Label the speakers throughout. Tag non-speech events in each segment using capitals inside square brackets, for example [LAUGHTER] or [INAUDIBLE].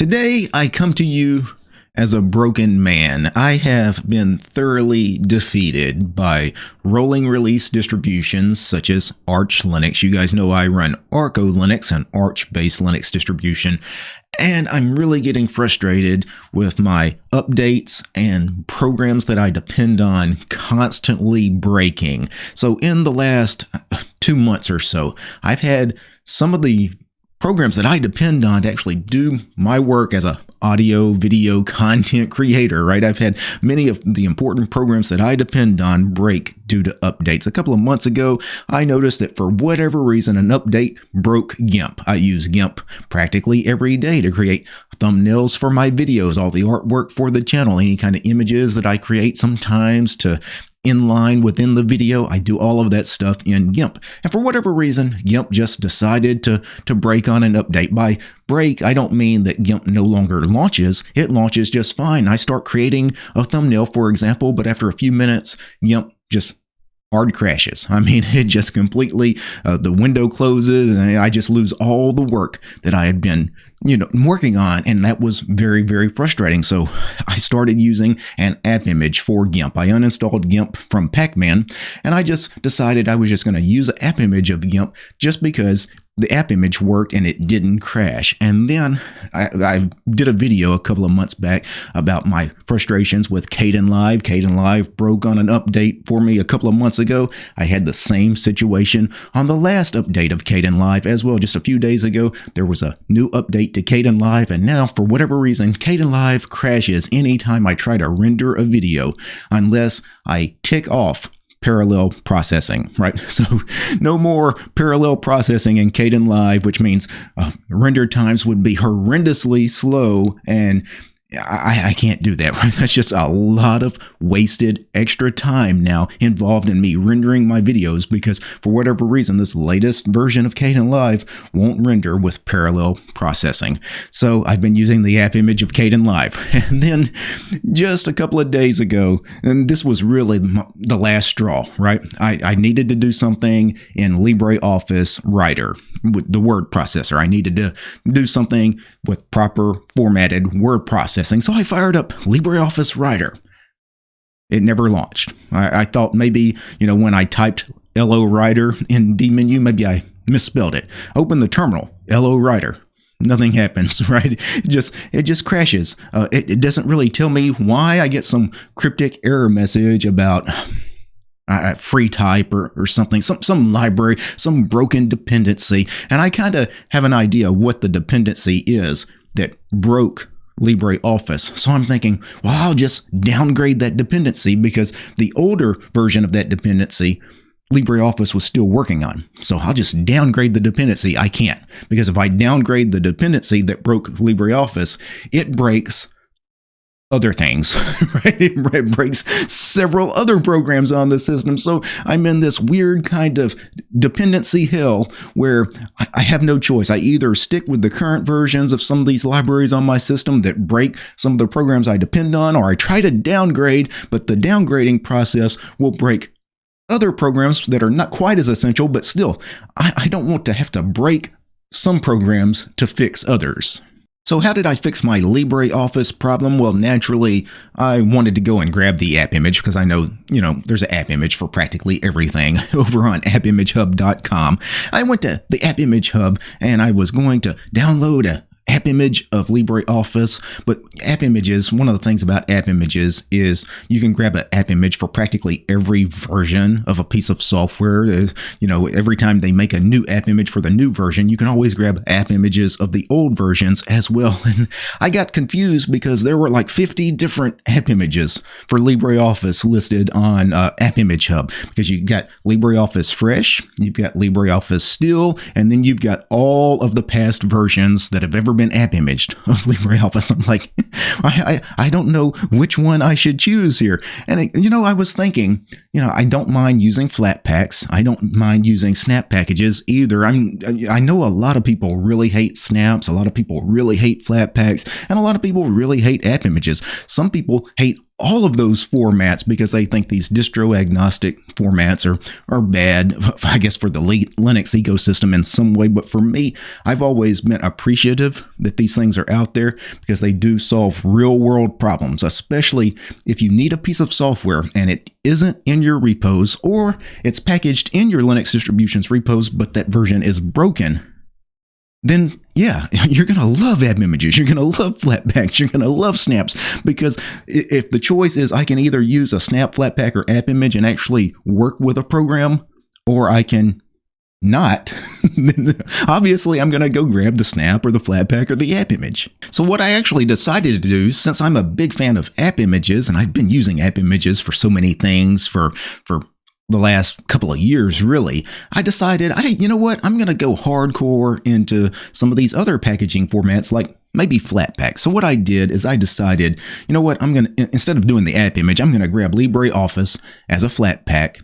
Speaker 1: Today, I come to you as a broken man. I have been thoroughly defeated by rolling release distributions such as Arch Linux. You guys know I run Arco Linux, an Arch based Linux distribution, and I'm really getting frustrated with my updates and programs that I depend on constantly breaking. So, in the last two months or so, I've had some of the programs that I depend on to actually do my work as a audio video [LAUGHS] content creator, right? I've had many of the important programs that I depend on break due to updates. A couple of months ago, I noticed that for whatever reason, an update broke GIMP. I use GIMP practically every day to create thumbnails for my videos, all the artwork for the channel, any kind of images that I create sometimes to inline within the video. I do all of that stuff in GIMP. And for whatever reason, GIMP just decided to, to break on an update. By break, I don't mean that GIMP no longer launches. It launches just fine. I start creating a thumbnail, for example, but after a few minutes, GIMP just hard crashes. I mean, [LAUGHS] it just completely, uh, the window closes and I just lose all the work that I had been, you know, working on. And that was very, very frustrating. So I started using an app image for GIMP. I uninstalled GIMP from Pacman and I just decided I was just going to use an app image of GIMP just because the app image worked and it didn't crash. And then I, I, did a video a couple of months back about my frustrations with Kdenlive. Kdenlive broke on an update for me a couple of months ago. I had the same situation on the last update of Caden Kdenlive as well. Just a few days ago, there was a new update to Kdenlive, and now for whatever reason, Kdenlive crashes anytime I try to render a video unless I tick off parallel processing, right? [LAUGHS] So no more parallel processing in Kdenlive, which means uh, render times would be horrendously slow and I, I can't do that. [LAUGHS] Right? That's just a lot of wasted extra time now involved in me rendering my videos because for whatever reason, this latest version of Kdenlive won't render with parallel processing. So I've been using the app image of Kdenlive. [LAUGHS] And then just a couple of days ago, and this was really the last straw, right? I, I needed to do something in LibreOffice Writer with the word processor. I needed to do something with proper formatted word processing. So I fired up LibreOffice Writer. It never launched. I, I thought maybe, you know, when I typed LO Writer in dmenu, maybe I misspelled it. Open the terminal, LO Writer. Nothing happens, [LAUGHS] right? It just it just crashes. Uh, it, it doesn't really tell me why. I get some cryptic error message about uh, FreeType or, or something, some, some library, some broken dependency. And I kind of have an idea what the dependency is that broke LibreOffice. So I'm thinking, well, I'll just downgrade that dependency because the older version of that dependency LibreOffice was still working on. So I'll just downgrade the dependency. I can't because if I downgrade the dependency that broke LibreOffice, it breaks other things, [LAUGHS] right? It breaks several other programs on the system. So I'm in this weird kind of dependency hell where I have no choice. I either stick with the current versions of some of these libraries on my system that break some of the programs I depend on, or I try to downgrade, but the downgrading process will break other programs that are not quite as essential, but still, I, I don't want to have to break some programs to fix others. So how did I fix my LibreOffice problem? Well, naturally, I wanted to go and grab the app image because I know, you know, there's an app image for practically everything [LAUGHS] over on appimagehub.com. I went to the app image hub and I was going to download a app image of LibreOffice. But app images, one of the things about app images is you can grab an app image for practically every version of a piece of software. Uh, you know, every time they make a new app image for the new version, you can always grab app images of the old versions as well. [LAUGHS] And I got confused because there were like 50 different app images for LibreOffice listed on uh, App Image Hub because you got LibreOffice Fresh, you've got LibreOffice Still, and then you've got all of the past versions that have ever been app imaged [LAUGHS] of LibreOffice. I'm like, [LAUGHS] I, I, I don't know which one I should choose here. And, it, you know, I was thinking, you know, I don't mind using Flatpaks. I don't mind using snap packages either. I'm, I know a lot of people really hate snaps. A lot of people really hate Flatpaks. and a lot of people really hate app images. Some people hate all of those formats because they think these distro agnostic formats are are bad [LAUGHS] I guess for the Linux ecosystem in some way. But for me I've always been appreciative that these things are out there because they do solve real world problems especially if you need a piece of software and it isn't in your repos or it's packaged in your Linux distribution's repos but that version is broken then yeah, [LAUGHS] you're going to love app images. You're going to love Flatpaks. You're going to love snaps because if the choice is I can either use a snap Flatpak or app image and actually work with a program, or I can not, [LAUGHS] obviously I'm going to go grab the snap or the Flatpak or the app image. So what I actually decided to do, since I'm a big fan of app images and I've been using app images for so many things for, for the last couple of years, really, I decided, I, you know what, I'm going to go hardcore into some of these other packaging formats like maybe Flatpak. So what I did is I decided, you know what, I'm going to, instead of doing the app image, I'm going to grab LibreOffice as a Flatpak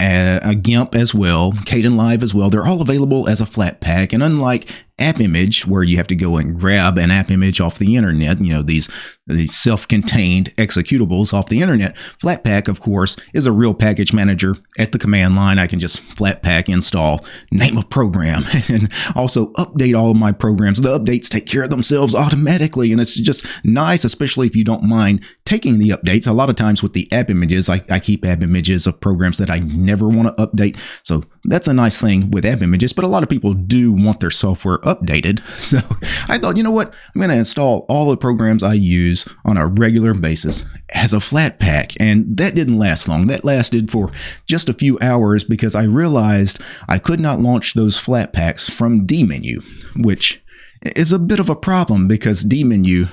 Speaker 1: a GIMP as well, Kdenlive as well. They're all available as a Flatpak. And unlike app image where you have to go and grab an app image off the internet, you know, these, these self-contained executables off the internet. Flatpak, of course, is a real package manager at the command line. I can just Flatpak install name of program [LAUGHS] and also update all of my programs. The updates take care of themselves automatically. And it's just nice, especially if you don't mind taking the updates. A lot of times with the app images, I, I keep app images of programs that I never want to update. So that's a nice thing with app images, but a lot of people do want their software updated. [LAUGHS] So I thought, you know what? I'm going to install all the programs I use on a regular basis as a Flatpak. And that didn't last long. That lasted for just a few hours because I realized I could not launch those Flatpaks from dmenu, which is a bit of a problem because dmenu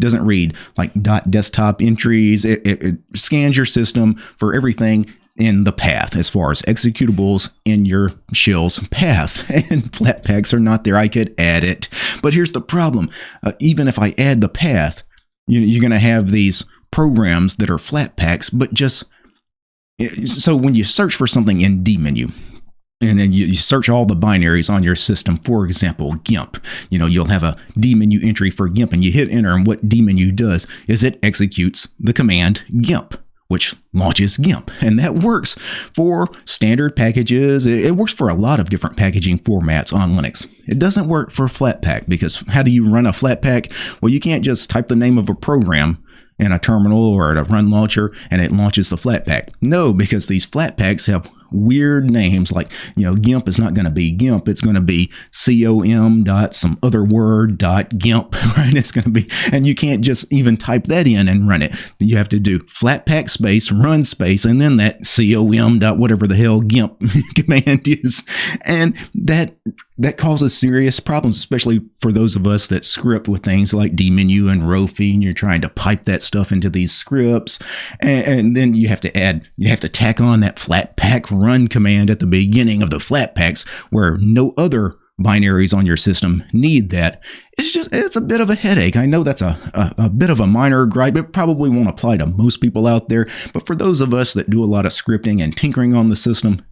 Speaker 1: doesn't read like dot desktop entries. It, it, it, scans your system for everything in the path as far as executables in your shell's path. [LAUGHS] And Flatpaks are not there. I could add it. But here's the problem. Uh, even if I add the path, you're going to have these programs that are Flatpaks, but just eh, so when you search for something in dmenu, and then you, search all the binaries on your system. For example, GIMP. You know, you'll have a dmenu entry for GIMP, and you hit enter, and what dmenu does is it executes the command GIMP which launches GIMP. And that works for standard packages. It works for a lot of different packaging formats on Linux. It doesn't work for Flatpak because how do you run a Flatpak? Well, you can't just type the name of a program in a terminal or at a run launcher and it launches the Flatpak. No, because these Flatpaks have weird names like you know gimp is not going to be gimp it's going to be com dot some other word dot gimp [LAUGHS] right? It's going to be and you can't just even type that in and run it. You have to do flatpak space run space and then that com dot whatever the hell gimp [LAUGHS] command is. And that that causes serious problems especially for those of us that script with things like dmenu and rofi and you're trying to pipe that stuff into these scripts and, and then you have to add you have to tack on that flatpak run command at the beginning of the Flatpaks where no other binaries on your system need that. It's just, it's a bit of a headache. I know that's a, a, a, bit of a minor gripe. It probably won't apply to most people out there, but for those of us that do a lot of scripting and tinkering on the system,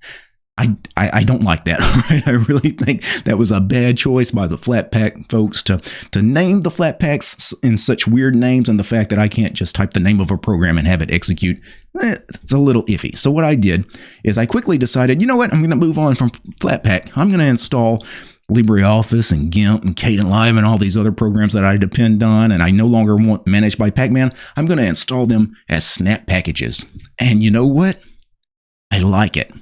Speaker 1: I, I, don't like that. Right? [LAUGHS] I really think that was a bad choice by the Flatpak folks to to name the Flatpaks in such weird names, and the fact that I can't just type the name of a program and have it execute. Eh, it's a little iffy. So what I did is I quickly decided, you know what, I'm going to move on from Flatpak. I'm going to install LibreOffice and GIMP and Kdenlive and all these other programs that I depend on and I no longer want managed by Pacman. I'm going to install them as snap packages. And you know what? I like it.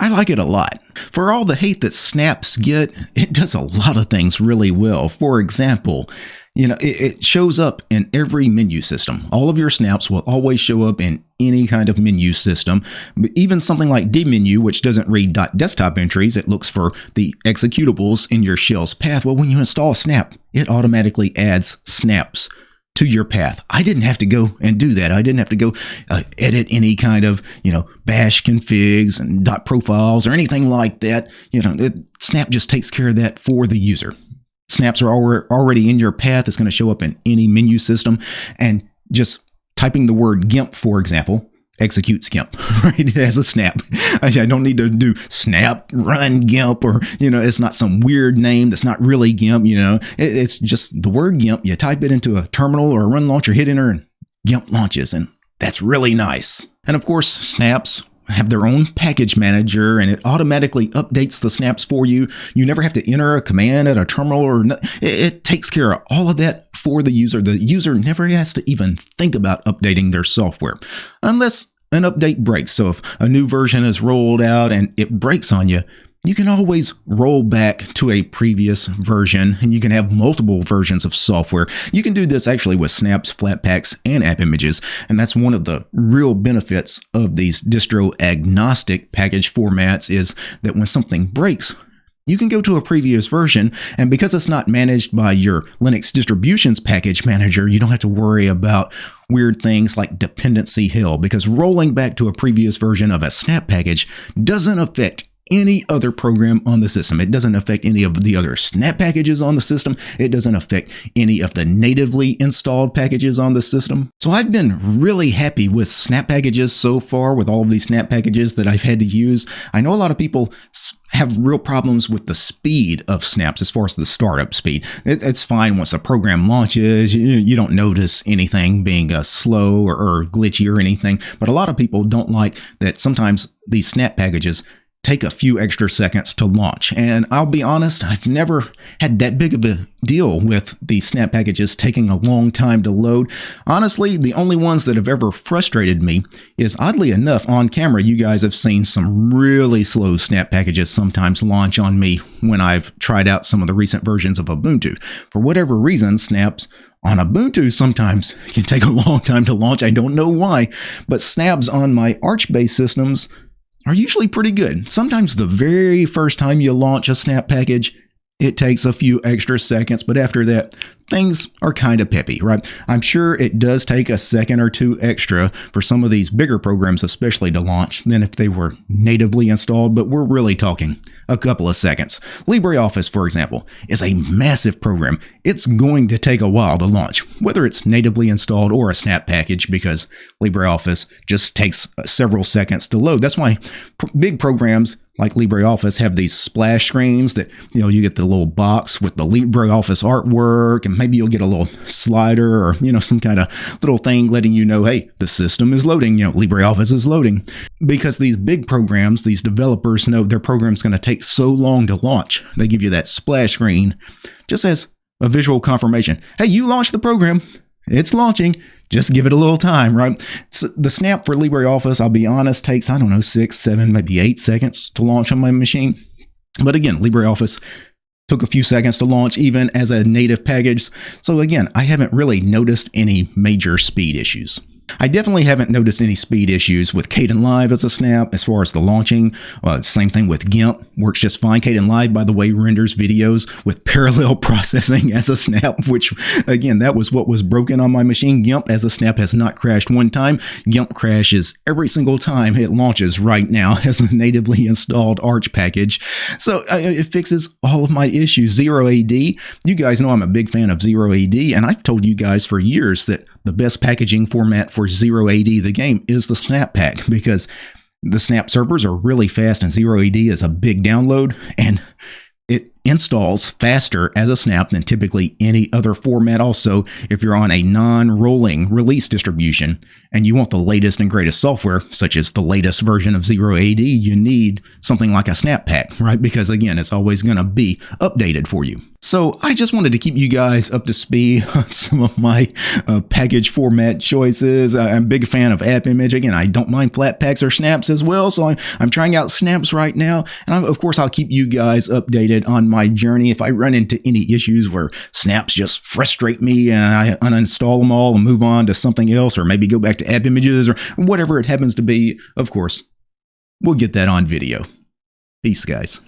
Speaker 1: I like it a lot. For all the hate that snaps get, it does a lot of things really well. For example, you know, it, it, shows up in every menu system. All of your snaps will always show up in any kind of menu system. Even something like dmenu, which doesn't read .desktop entries, it looks for the executables in your shell's path. Well, when you install a snap, it automatically adds snaps to your path. I didn't have to go and do that. I didn't have to go uh, edit any kind of, you know, bash configs and dot profiles or anything like that. You know, it, Snap just takes care of that for the user. Snaps are already in your path. It's going to show up in any menu system. And just typing the word GIMP, for example, execute GIMP, [LAUGHS] right? As a snap. [LAUGHS] I don't need to do snap run GIMP or, you know, it's not some weird name that's not really GIMP, you know, it's just the word GIMP. You type it into a terminal or a run launcher, hit enter and GIMP launches. And That's really nice. And of course, snaps have their own package manager and it automatically updates the snaps for you. You never have to enter a command at a terminal or no, it, it, takes care of all of that for the user. The user never has to even think about updating their software unless an update breaks. So if a new version is rolled out and it breaks on you, you can always roll back to a previous version and you can have multiple versions of software. You can do this actually with snaps, flatpaks, and app images. And that's one of the real benefits of these distro agnostic package formats is that when something breaks, you can go to a previous version, and because it's not managed by your Linux distributions package manager, you don't have to worry about weird things like dependency hell, because rolling back to a previous version of a snap package doesn't affect any other program on the system. It doesn't affect any of the other snap packages on the system. It doesn't affect any of the natively installed packages on the system. So I've been really happy with snap packages so far with all of these snap packages that I've had to use. I know a lot of people have real problems with the speed of snaps as far as the startup speed. It, it's fine once a program launches, you, you don't notice anything being uh, slow or, or glitchy or anything. But a lot of people don't like that sometimes these snap packages take a few extra seconds to launch. And I'll be honest, I've never had that big of a deal with the snap packages taking a long time to load. Honestly, the only ones that have ever frustrated me is oddly enough, on camera, you guys have seen some really slow snap packages sometimes launch on me when I've tried out some of the recent versions of Ubuntu. For whatever reason, snaps on Ubuntu sometimes [LAUGHS] can take a long time to launch. I don't know why, but snaps on my Arch based systems are usually pretty good. Sometimes the very first time you launch a snap package, it takes a few extra seconds, but after that, things are kind of peppy, right? I'm sure it does take a second or two extra for some of these bigger programs, especially to launch, than if they were natively installed, but we're really talking a couple of seconds. LibreOffice, for example, is a massive program. It's going to take a while to launch, whether it's natively installed or a snap package, because LibreOffice just takes several seconds to load. That's why big programs like LibreOffice have these splash screens that, you know, you get the little box with the LibreOffice artwork, and maybe you'll get a little slider or, you know, some kind of little thing letting you know, hey, the system is loading, you know, LibreOffice is loading. Because these big programs, these developers know their program's going to take so long to launch. They give you that splash screen just as a visual confirmation. Hey, you launched the program. It's launching just give it a little time, right? So the snap for LibreOffice, I'll be honest, takes, I don't know, six, seven, maybe eight seconds to launch on my machine. But again, LibreOffice took a few seconds to launch even as a native package. So again, I haven't really noticed any major speed issues. I definitely haven't noticed any speed issues with Kdenlive as a snap as far as the launching. Uh, same thing with GIMP, works just fine. Kdenlive, by the way, renders videos with [LAUGHS] parallel processing as a snap, which again, that was what was broken on my machine. GIMP as a snap has not crashed one time. GIMP crashes every single time it launches right now [LAUGHS] as a natively installed Arch package. So uh, it fixes all of my issues. Zero AD, you guys know I'm a big fan of Zero AD, and I've told you guys for years that the best packaging format for Zero AD, the game, is the Snap Pack [LAUGHS] because the Snap servers are really fast and Zero AD is a big download and it installs faster as a snap than typically any other format. Also, if you're on a non rolling release distribution and you want the latest and greatest software, such as the latest version of Zero AD, you need something like a snap pack, [LAUGHS] right? Because again, it's always going to be updated for you. So I just wanted to keep you guys up to speed [LAUGHS] on some of my uh, package format choices. I'm a big fan of app image. Again, I don't mind Flatpaks or snaps as well. So I'm, I'm trying out snaps right now. And I'm, of course, I'll keep you guys updated on my journey. If I run into any issues where snaps just frustrate me and I uninstall them all and move on to something else, or maybe go back to app images or whatever it happens to be, of course, we'll get that on video. Peace, guys.